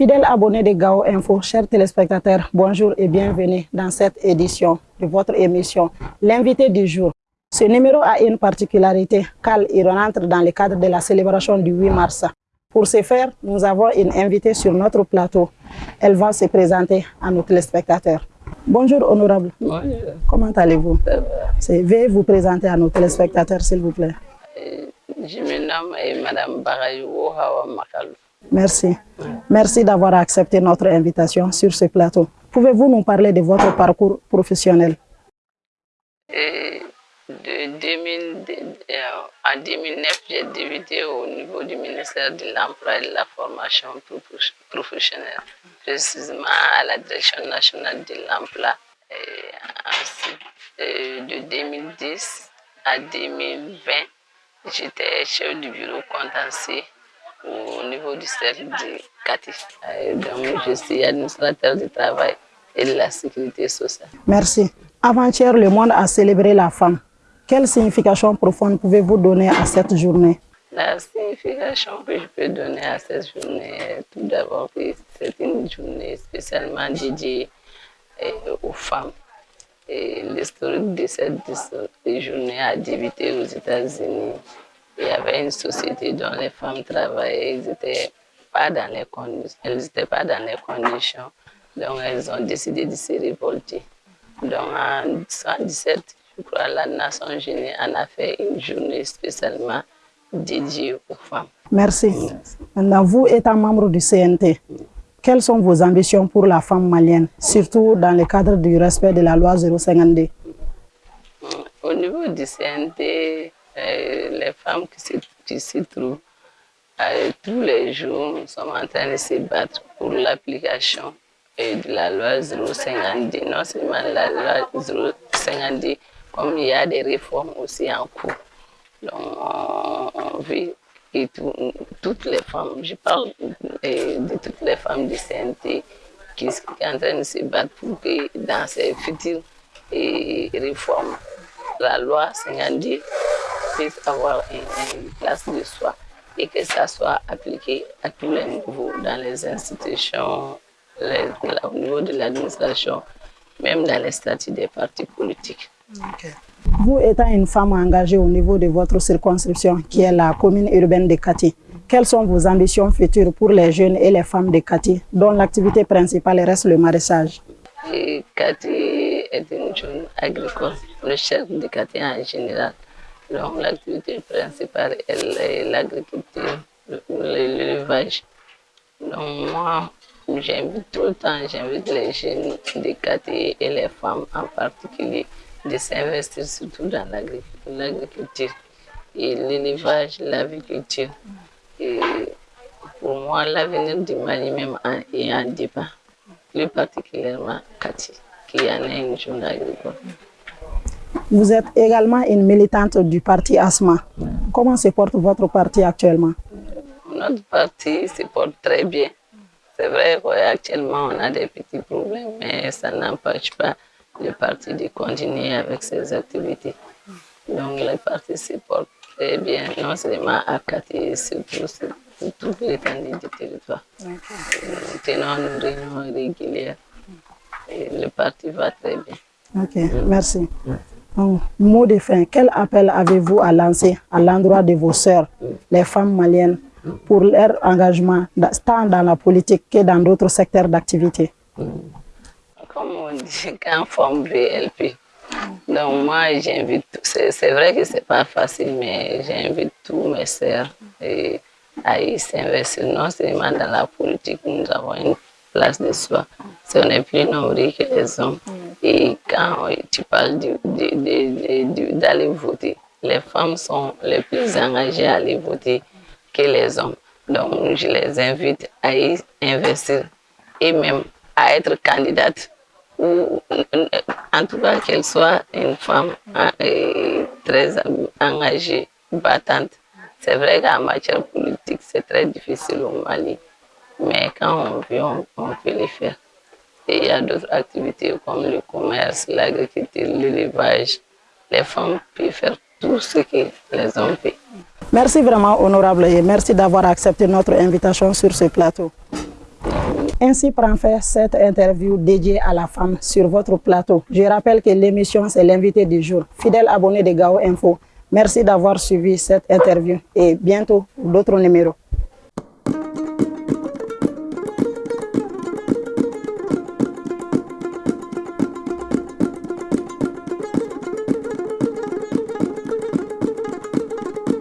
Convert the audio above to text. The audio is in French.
Fidèles abonnés de Gao Info, chers téléspectateurs, bonjour et bienvenue dans cette édition de votre émission L'invité du jour. Ce numéro a une particularité car il rentre dans le cadre de la célébration du 8 mars. Pour ce faire, nous avons une invitée sur notre plateau. Elle va se présenter à nos téléspectateurs. Bonjour honorable. Bonjour. Comment allez-vous? Veuillez vous présenter à nos téléspectateurs s'il vous plaît. Euh, Je me nomme euh, Madame Barayou Hawa Makalou. Merci. Merci d'avoir accepté notre invitation sur ce plateau. Pouvez-vous nous parler de votre parcours professionnel? De 2000, de- euh, en 2009, j'ai débuté au niveau du ministère de l'Emploi et de la Formation prof- professionnelle, précisément à la Direction nationale de l'Emploi. Euh, de 2010 à 2020, j'étais chef du bureau contentieux au niveau du cercle de. Euh, Donc, je suis administrateur du travail et de la sécurité sociale. Merci. Avant-hier, le monde a célébré la femme. Quelle signification profonde pouvez-vous donner à cette journée? La signification que je peux donner à cette journée, tout d'abord, c'est une journée spécialement dédiée eh, aux femmes. Et l'historique de cette journée a débuté aux États-Unis. Il y avait une société dont les femmes travaillaient, elles n'étaient pas dans les conditions, elles étaient pas dans les conditions, donc elles ont décidé de se révolter. Donc en 1917, je crois, la Nation Unie en a fait une journée spécialement dédiée aux femmes. Merci. Maintenant, vous étant membre du CNT, quelles sont vos ambitions pour la femme malienne, surtout dans le cadre du respect de la loi 052 Au niveau du CNT, euh, les femmes qui se- qui s'y trouvent, euh, tous les jours, nous sommes en train de se battre pour l'application de la loi 052. Non seulement la loi 052, comme il y a des réformes aussi en cours. On, que tout- toutes les femmes, je parle de toutes les femmes du CNT qui sont en train de se battre pour que dans ces futures euh, réformes, la loi 52 puisse avoir une, une place de soi et que ça soit appliqué à tous les niveaux, dans les institutions, les- là, au niveau de l'administration, même dans les statuts des partis politiques. Vous étant une femme engagée au niveau de votre circonscription, qui est la commune urbaine de Kati, quelles sont vos ambitions futures pour les jeunes et les femmes de Kati, dont l'activité principale reste le maraîchage? Et Cathy est une zone agricole, le chef de Cathy en général. Donc l'activité principale est l'agriculture, le- le- l'élevage. Donc moi, j'invite tout le temps, j'invite les jeunes de Cathy et les femmes en particulier de s'investir surtout dans l'agri- l'agriculture et l'élevage, l'aviculture. Et pour moi, l'avenir du Mali même est en débat plus particulièrement Cathy, qui en est une jeune agricole. Vous êtes également une militante du parti ASMA. Comment se porte votre parti actuellement? Notre parti se porte très bien. C'est vrai qu'actuellement, on a des petits problèmes, mais ça n'empêche pas le parti de continuer avec ses activités. Donc, le parti se porte très bien, non seulement à Cathy, surtout sur sur toute l'étendue du territoire. Nous tenons nos réunions régulières et le parti va très bien. Ok, merci. Donc, mot de fin, quel appel avez-vous à lancer à l'endroit de vos sœurs, les femmes maliennes, pour leur engagement tant dans la politique que dans d'autres secteurs d'activité? Comme on dit, quand forme VLP. Donc moi, j'invite, c'est vrai que c'est pas facile, mais j'invite tous mes sœurs à s'investir, non seulement dans la politique, nous avons une place de soi. Si on est plus nombreux que les hommes. Et quand tu parles d'aller voter, les femmes sont les plus engagées à aller voter que les hommes. Donc je les invite à y investir et même à être candidate ou en tout cas qu'elle soit une femme hein, très engagée, battante. C'est vrai qu'en matière politique, c'est très difficile au Mali, mais quand on veut, on, on peut le faire. Il y a d'autres activités comme le commerce, l'agriculture, l'élevage. Les femmes peuvent faire tout ce que les hommes peuvent. Merci vraiment, honorable, et merci d'avoir accepté notre invitation sur ce plateau. Ainsi prend fait cette interview dédiée à la femme sur votre plateau. Je rappelle que l'émission, c'est l'invité du jour. Fidèle abonné de Gao Info, merci d'avoir suivi cette interview et bientôt d'autres numéros.